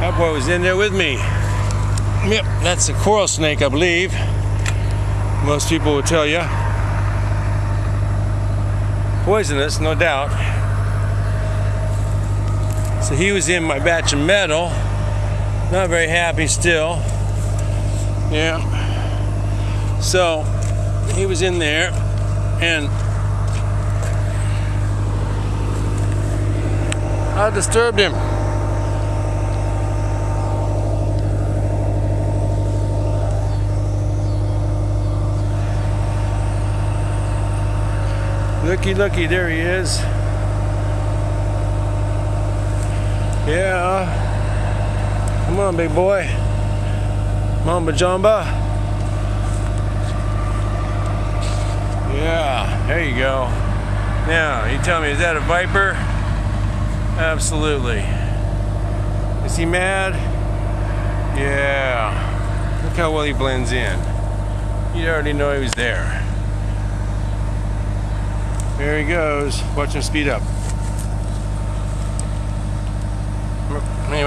That boy was in there with me. Yep, that's a coral snake, I believe. Most people will tell you. Poisonous, no doubt. So he was in my batch of metal. Not very happy still. Yeah. So he was in there and I disturbed him. Looky, looky, there he is. Yeah. Come on, big boy. Mamba Jamba. Yeah, there you go. Now, you tell me, is that a viper? Absolutely. Is he mad? Yeah. Look how well he blends in. You already know he was there. There he goes. Watch him speed up. Anyway.